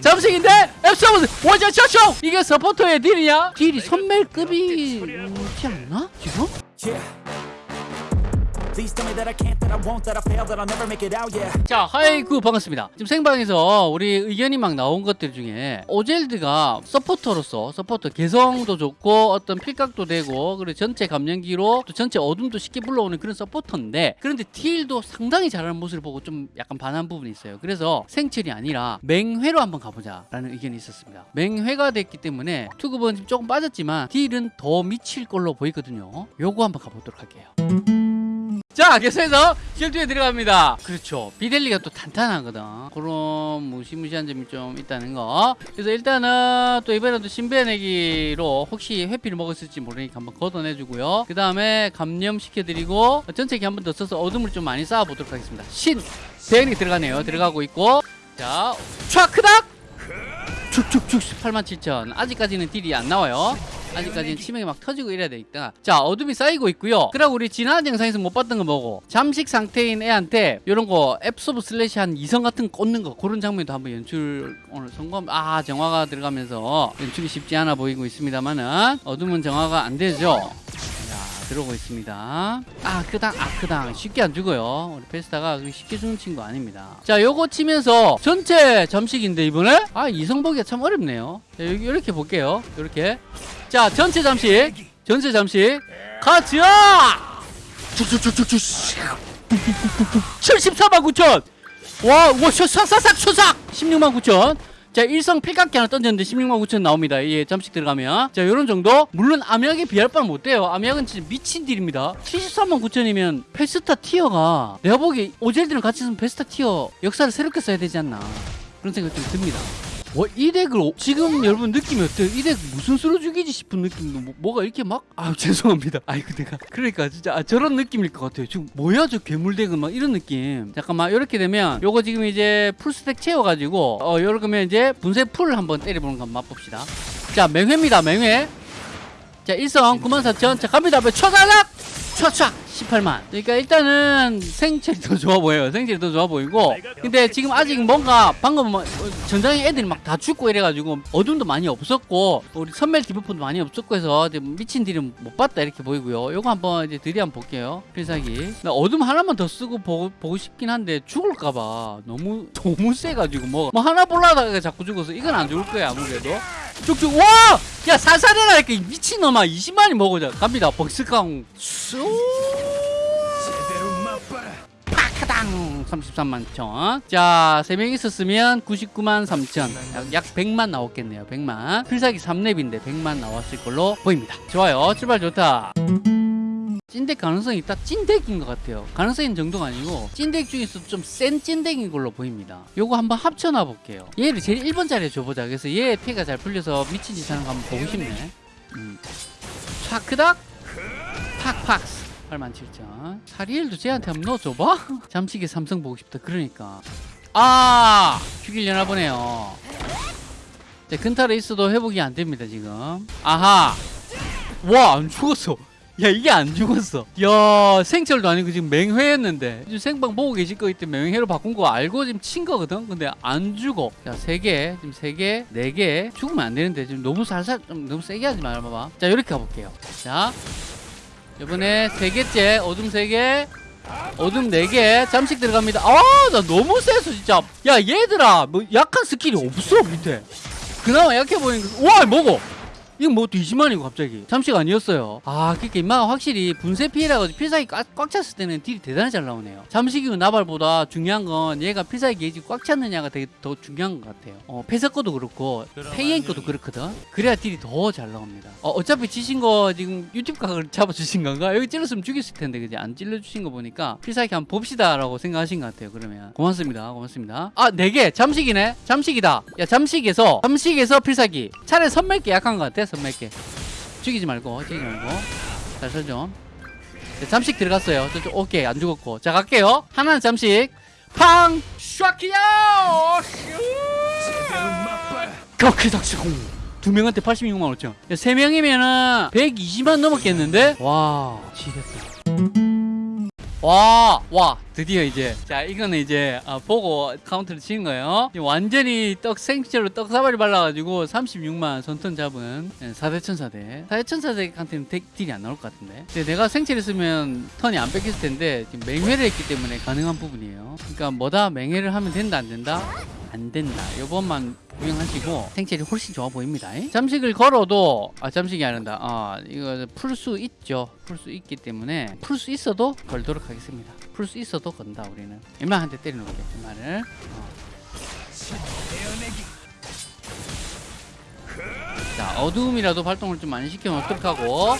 잠식인데 absorb 원자 셔쇼 이게 서포터의 deal이냐? deal이 선멜급이지 않나? 지금? 자 하이구 반갑습니다. 지금 생방에서 우리 의견이 막 나온 것들 중에 오젤드가 서포터로서 서포터 개성도 좋고 어떤 필각도 되고 그리고 전체 감염기로 또 전체 어둠도 쉽게 불러오는 그런 서포터인데 그런데 deal도 상당히 잘하는 모습을 보고 좀 약간 반한 부분이 있어요. 그래서 생철이 아니라 맹회로 한번 가보자 라는 의견이 있었습니다. 맹회가 됐기 때문에 투급은 조금 빠졌지만 deal은 더 미칠 걸로 보이거든요. 요거 한번 가보도록 할게요 자, 계속 해서 실두에 들어갑니다. 그렇죠. 비델리가 또 탄탄하거든. 그런 무시무시한 점이 좀 있다는 거. 그래서 일단은 또 이번에도 신배내기로 혹시 회피를 먹었을지 모르니까 한번 걷어내주고요. 그 다음에 감염시켜드리고 전체기 한 번 더 써서 어둠을 좀 많이 쌓아보도록 하겠습니다. 신! 대응이 들어가네요. 들어가고 있고. 자, 촥크닥! 축축축 87,000 아직까지는 딜이 안 나와요 아직까지는 치명이 막 터지고 이래야 되니까. 자 어둠이 쌓이고 있고요. 그리고 우리 지난 영상에서 못 봤던 거 뭐고? 잠식 상태인 애한테 이런 거 absorb slash 한 이성 같은 거 꽂는 거. 그런 장면도 한번 연출 오늘 성공. 아 정화가 들어가면서 연출이 쉽지 않아 보이고 있습니다만은 어둠은 정화가 안 되죠. 자 들어오고 있습니다. 아 크당 아 크당. 쉽게 안 죽어요. 우리 페스타가 쉽게 죽는 친구 아닙니다. 자 요거 치면서 전체 잠식인데 이번에? 아 이성 보기가 참 어렵네요. 자, 여기 이렇게 볼게요. 이렇게. 자 전체 잠식. 전체 잠식. 가자! 쭉쭉쭉쭉쭉 74만 9천. 와, 와, 샤싹싹 샤싹 16만 9천 자, 일성 필각기 하나 던졌는데 16만 9천 나옵니다. 예, 잠식 들어가면. 자, 요런 정도. 물론 암약에 비할 바는 못 돼요. 암약은 진짜 미친 deal입니다. 73만 9천이면 페스타 tier가 내가 보기 오젤드랑 같이 있으면 페스타 tier 역사를 새롭게 써야 되지 않나. 그런 생각 좀 듭니다. 와, 이 덱을 오- 지금 여러분 느낌이 어때요? 이 덱 무슨 수로 죽이지 싶은 느낌도 뭐, 가 이렇게 막? 아 죄송합니다. 아이고 내가 그러니까 진짜 아, 저런 느낌일 것 같아요. 지금 뭐야 저 괴물 덱은 막 이런 느낌. 잠깐 만 이렇게 되면 요거 지금 이제 풀스택 채워가지고 어 요러면 이제 분쇄 풀을 한번 때려보는 거 맛봅시다. 자 맹회입니다 맹회. 자 일성 94,000. 자 갑니다. 초사락 촥촥 18만. 그러니까 일단은 생체이 더 좋아 보여요. 생체이 더 좋아 보이고. 근데 지금 아직 뭔가 방금 뭐 전장에 애들이 막 다 죽고 이래가지고 어둠도 많이 없었고 우리 선멜 debuff도 많이 없었고 해서 미친 딜은 못 봤다 이렇게 보이고요. 요거 한번 이제 드디어 한번 볼게요. 필살기. 나 어둠 하나만 더 쓰고 보고, 보고 싶긴 한데 죽을까봐 너무 너무 세가지고 뭐, 뭐 하나 볼라다가 자꾸 죽어서 이건 안 죽을 거야 아무래도. 쭉쭉 와! 야 이렇게. 미친놈아 20만이 먹어자. 갑니다 벅스강 수 파카당! 33만 천 자 3명 있었으면 99만 3천. 약, 약 100만 나왔겠네요 100만. 필살기 3렙인데 100만 나왔을 걸로 보입니다. 좋아요 출발 좋다 찐덱 가능성이 있다 찐덱인 것 같아요. 가능성인 정도가 아니고 찐덱 중에서 좀 센 찐덱인 걸로 보입니다. 요거 한번 합쳐놔 볼게요. 얘를 제일 1번 자리에 줘보자. 그래서 얘 피가 잘 풀려서 미친 짓 하는 거 한번 보고 싶네. 음. 촥크닥. 팍팍 87,000 사리엘도 쟤한테 한번 넣어줘봐? 잠식의 삼성 보고 싶다. 그러니까. 아! 죽이려나 보네요. 자, 근탈에 있어도 회복이 안 됩니다 지금. 아하! 와 안 죽었어 야 이게 안 죽었어. 야 생철도 아니고 지금 맹회였는데. 지금 생방 보고 계실 거기 때문에 맹회로 바꾼 거 알고 지금 친 거거든? 근데 안 죽어. 자세개 지금 세개네 개. 죽으면 안 되는데 지금 너무 살살 좀 너무 세게 하지 말아봐봐 자 이렇게 가볼게요. 자 이번에 세 개째 어둠 세개 어둠 네개. 잠식 들어갑니다. 아나 너무 세서 진짜. 야 얘들아 뭐 약한 스킬이 없어 밑에. 그나마 약해 보이는 거와 뭐고 이건 뭐 뒤지만이고 갑자기. 잠식 아니었어요. 아 그러니까 임마가 확실히 분쇄 피해라고 필살기 꽉, 꽉 찼을 때는 딜이 대단히 잘 나오네요. 잠식이고 나발보다 중요한 건 얘가 필살기 게이지 꽉 찼느냐가 되게 더 중요한 것 같아요. 어 패서 거도 그렇고 페이엔 거도 그렇거든. 그래야 딜이 더 잘 나옵니다. 어, 어차피 지신 거 지금 유튜브 각을 잡아주신 건가? 여기 찔렀으면 죽였을 텐데 그지? 안 찔러주신 거 보니까 필살기 한번 봅시다 라고 생각하신 것 같아요 그러면. 고맙습니다 고맙습니다. 아네 개. 잠식이네. 잠식이다. 야 잠식에서 잠식에서 필살기. 차라리 선멜게 약한 것 같아 선멜게 죽이지 말고 죽이지 말고. 살살 좀 네, 잠식 들어갔어요. 저쪽 오케이 안 죽었고. 자 갈게요. 하나는 잠식. 팡! 슈아키야! 그렇게 닥치고. 두 명한테 86만 5천. 세 명이면은 120만 넘었겠는데? 와 지겠다 와 와 드디어 이제 자 이거는 이제 아, 보고 카운트를 치는 거예요. 완전히 떡 생채로 떡 사발이 발라가지고 36만 선턴 잡은 4대 천사대. 4대 천사대한테는 덱 딜이 안 나올 것 같은데. 근데 내가 생체를 쓰면 턴이 안 뺏겼을 텐데 지금 맹회를 했기 때문에 가능한 부분이에요. 그러니까 뭐다 맹회를 하면 된다 안 된다? 안 된다. 요번만 구경하시고 생체가 훨씬 좋아 보입니다. 잠식을 걸어도 아 잠식이 아니다. 아 이거 풀 수 있죠. 풀 수 있기 때문에 풀 수 있어도 걸도록 하겠습니다. 풀 수 있어도 건다 우리는. 때리는 거죠. 웬만을. 어. 자 어둠이라도 발동을 좀 많이 시켜놓도록 하고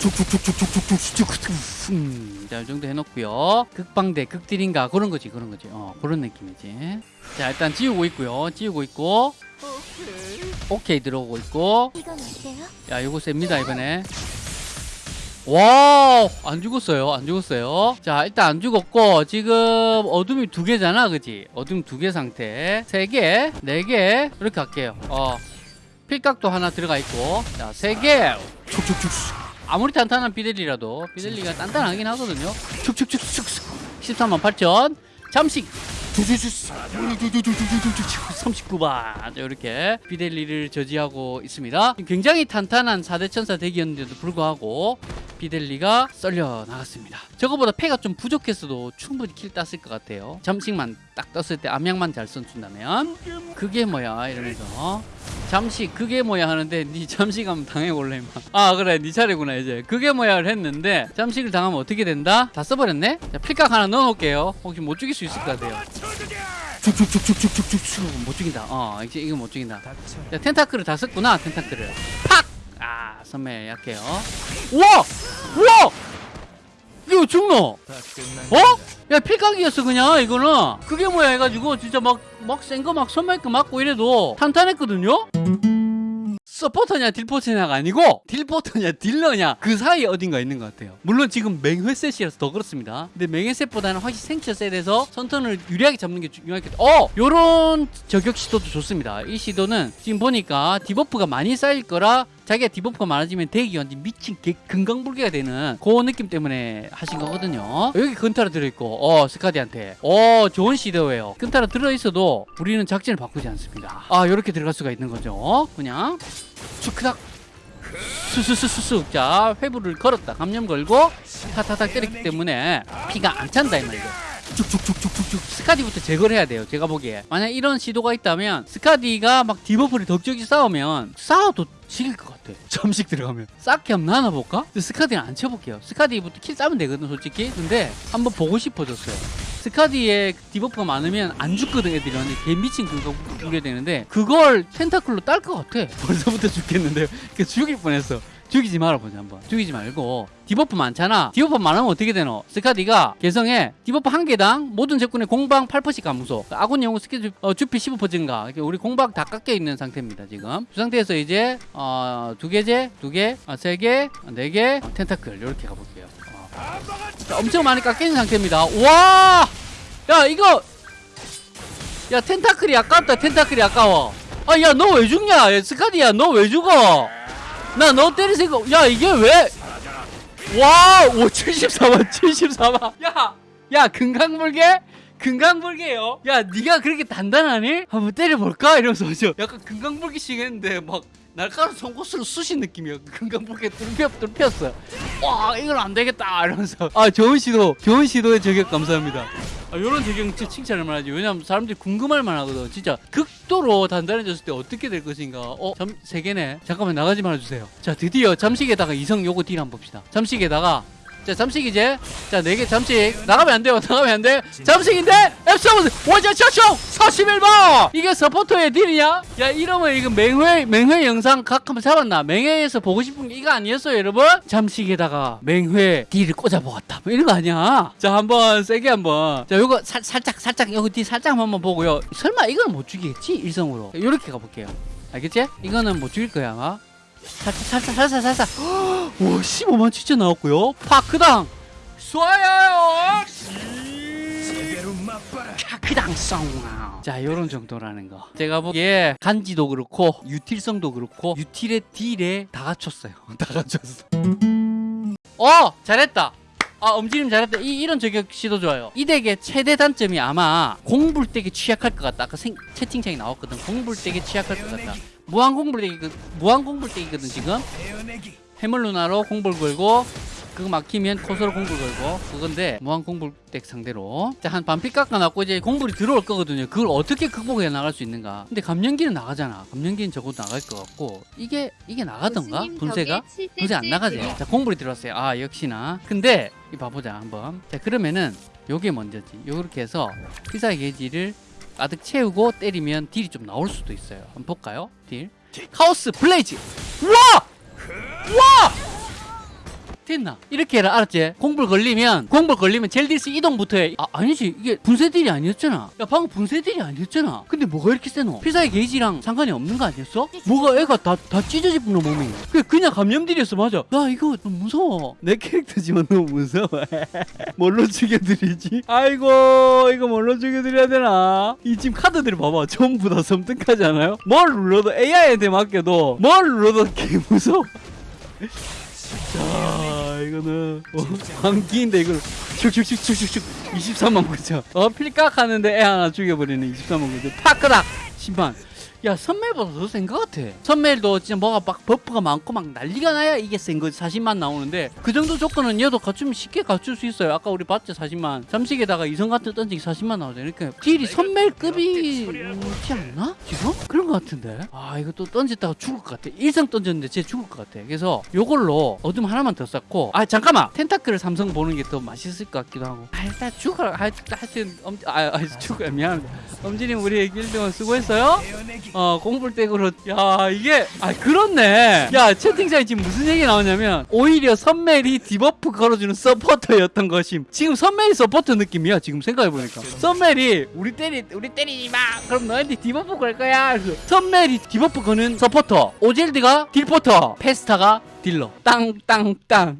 쭉쭉쭉쭉쭉쭉쭉쭉 음, 자, 이 정도 해놓고요. 극방대, 극딜인가 그런 거지, 그런 거지. 어, 그런 느낌이지. 자, 일단 지우고 있고요. 지우고 있고, 오케이 들어오고 있고. 야, 이거 셉니다 이번에. 와, 안 죽었어요. 안 죽었어요. 자, 일단 안 죽었고 지금 어둠이 두 개잖아, 그지? 어둠 두 개 상태. 세 개, 네 개. 이렇게 할게요. 어, 필각도 하나 들어가 있고, 자, 세 개. 촉촉촉. 아무리 탄탄한 비델리라도 비델리가 단단하긴 하거든요. 축축축축 13만 8천 잠식 39반 이렇게 비델리를 저지하고 있습니다. 굉장히 탄탄한 4대 천사 덱이었는데도 불구하고 비델리가 썰려 나갔습니다. 저거보다 패가 좀 부족했어도 충분히 킬 땄을 것 같아요. 잠식만 딱 떴을 때 암약만 잘 써준다면 그게 뭐야 이러면서 잠시 그게 뭐야 하는데 니 잠식하면 당해볼래 임마 아 그래 니 차례구나 이제 그게 뭐야를 했는데 잠식을 당하면 어떻게 된다? 다 써버렸네? 자 필각 하나 넣어놓을게요 혹시 못 죽일 수 있을 것 같아요 쭉쭉쭉쭉쭉쭉쭉 못 죽인다 어 이제 이거 못 죽인다 자 tentacle을 다 썼구나 tentacle을 팍! 아 선멜 약해요 우와! 우와! 이거 죽노? 어? 야 필각이었어 그냥 이거는. 그게 뭐야 해가지고 진짜 막 막 센 거 막 선마이크 맞고 이래도 탄탄했거든요? 서포터냐 딜포터냐가 아니고 딜포터냐 딜러냐 그 사이에 어딘가 있는 것 같아요. 물론 지금 맹회셋이라서 더 그렇습니다. 근데 맹회셋보다는 확실히 생체 셋에서 선턴을 유리하게 잡는 게 중요하겠다 어! 요런 저격 시도도 좋습니다. 이 시도는 지금 보니까 debuff가 많이 쌓일 거라 자기가 debuff가 많아지면 덱이 완전 미친 개, 금강불개가 되는 그 느낌 때문에 하신 거거든요. 여기 근타라 들어있고 어 스카디한테. 어 좋은 시도예요. 근타라 들어있어도 우리는 작전을 바꾸지 않습니다. 아 요렇게 들어갈 수가 있는 거죠. 그냥 축크닥. 수수수수수. 자 회복을 걸었다. 감염 걸고 타타타 때렸기 때문에 피가 안 찬다 이 말이죠. 쭉쭉쭉쭉쭉쭉. 스카디부터 제거를 해야 돼요 제가 보기에. 만약 이런 시도가 있다면 스카디가 막 debuff를 덕적이 쌓으면 싸워도 질것 같아. 잠식 들어가면. 싹히 한번 나눠볼까? 스카디는 안 쳐볼게요. 스카디부터 kill 따면 되거든 솔직히. 근데 한번 보고 싶어졌어요. 스카디의 debuff가 많으면 안 죽거든 애들이. 완전 개 미친 그거 죽게 되는데 그걸 tentacle로 딸 것 같아. 벌써부터 죽겠는데요. 그 죽일 뻔했어 죽이지 말아 보자 한번. 죽이지 말고. debuff 많잖아. debuff 많으면 어떻게 되노? 스카디가 개성에 debuff 한 개당 모든 적군의 공방 8%씩 감소. 아군 영웅 스킬 주, 어, 주피 15% 증가. 우리 공방 다 깎여 있는 상태입니다 지금. 그 상태에서 이제 어, 두 개제 두개세개 네개 어, tentacle. 이렇게 가볼게요. 어. 자, 엄청 많이 있는 상태입니다. 와! 야 이거! 야 텐타클이 아깝다. 텐타클이 아까워. 아야 너 왜 죽냐? 야, 스카디야 너 왜 죽어 나 너 때릴 생각 야 이게 왜 와! 오 74만 74만 야! 야 금강불개? 금강불개요? 야 네가 그렇게 단단하니? 한번 때려볼까? 이러면서 저 약간 금강불개식 했는데 막 날카로운 송곳으로 쑤신 느낌이야 금강불개 뚫려, 뚫혔어 와 이건 안 되겠다 이러면서 아 좋은 시도 좋은 시도에 저격 감사합니다 아, 요런 저격 진짜 칭찬할 만하지. 왜냐면 사람들이 궁금할 만하거든. 진짜 극도로 단단해졌을 때 어떻게 될 것인가. 어? 잠, 세 개네. 잠깐만 나가지 말아주세요. 자 드디어 잠식에다가 이성 요거 딜 한번 봅시다. 잠식에다가 자 잠식 이제. 자네개 잠식. 나가면 안 돼요. 나가면 안돼. 잠식인데 앱서브 원자 차쇼 41번! 이게 서포터의 딜이냐? 야 이러면 이거 맹회 맹회 영상 각 한번 잡았나? 맹회에서 보고 싶은 게 이거 아니었어요 여러분? 잠식에다가 맹회 딜을 꽂아보았다. 뭐 이런 거 아니야? 자 한번 세게 한번. 자 요거 살, 살짝 살짝 요거 딜 살짝 한번 보고요. 설마 이거는 못 죽이겠지? 일성으로. 이렇게 가볼게요. 알겠지? 이거는 못 죽일 거야 아마 살짝 살짝 살짝 살짝 오 15만 진짜 나왔고요. 파크당. 쏴요. 자 요런 정도라는 거. 제가 보기에 간지도 그렇고 유틸성도 그렇고 유틸의 딜에 다 갖췄어요. 다 갖췄어. 어 잘했다. 아 엄지님 잘했다. 이, 이런 저격 시도 좋아요. 이 덱의 최대 단점이 아마 공불 덱에 취약할 것 같다. 아까 생, 채팅창에 나왔거든. 공불 덱에 취약할 것 같다 무한 공불덱이 무한 공불덱이거든 지금? 해물 누나로 공불 걸고 그거 막히면 코스로 공불 걸고 그건데 무한 공불덱 상대로. 자, 한 반피 깎아놨고 이제 공불이 들어올 거거든요. 그걸 어떻게 극복해 나갈 수 있는가? 근데 감염기는 나가잖아. 감염기는 적어도 나갈 것 같고. 이게 이게 나가던가? 분쇄가? 분쇄 안 나가지. 자 공불이 들어왔어요. 아 역시나. 근데 이 봐보자 한번. 자 그러면은 요게 먼저지. 요렇게 해서 필살기 게이지를 가득 채우고 때리면 딜이 좀 나올 수도 있어요. 한번 볼까요? 딜. chaos blaze. 우와! 우와 됐나? 이렇게 해라 알았지? 공불 걸리면 공불 걸리면 젤디스 이동부터 해. 아 아니지 이게 분쇄딜이 아니었잖아 야 방금 분쇄딜이 아니었잖아 근데 뭐가 이렇게 세노? 필살기 게이지랑 상관이 없는 거 아니었어? 뭐가 애가 다, 다 찢어집노 몸이 그 그냥 감염딜이었어 맞아 야 이거 너무 무서워 내 캐릭터지만 너무 무서워 뭘로 죽여드리지? 아이고 이거 뭘로 죽여드려야 되나? 이 지금 카드들을 봐봐 전부 다 섬뜩하지 않아요? 뭘 눌러도 AI한테 맡겨도 뭘 눌러도 개 무서워 자 이거는. 어, 광기인데 이걸 슉슉슉슉슉슉 23만 9천 어 필각 하는데 애 하나 죽여버리는 23만 9천 파크락! 10만 야 선멜보다 더 센 것 같아. 선멜도 진짜 뭐가 막 buff가 많고 막 난리가 나야 이게 센 거지 40만 나오는데. 그 정도 조건은 얘도 갖추면 쉽게 갖출 수 있어요. 아까 우리 봤죠 40만. 잠식에다가 이성 같은 던지기 40만 나오잖아요 그러니까 딜이 선멜급이지 않나? 지금? 그런 것 같은데. 아 이거 또 던졌다가 죽을 것 같아. 일성 던졌는데 쟤 죽을 것 같아. 그래서 요걸로 어둠 하나만 더 쌓고. 아 잠깐만! tentacle을 삼성 보는 게 더 맛있을 것 같기도 하고. 아 일단 죽어라. 하- 하여튼 엄, 아, 아 죽어요. 미안합니다. 엄지님 우리 길동안 수고했어요 어 공불댁으로 야 이게 아 그렇네. 야 채팅창에 지금 무슨 얘기 나오냐면 오히려 선멜이 debuff 걸어주는 서포터였던 것임. 지금 선멜이 서포터 느낌이야 지금 생각해보니까. 선멜이 우리 때리 우리 때리지 마. 그럼 너한테 debuff 걸 거야. 선멜이 debuff 거는 서포터. 오젤드가 딜포터. 페스타가 딜러. 땅땅땅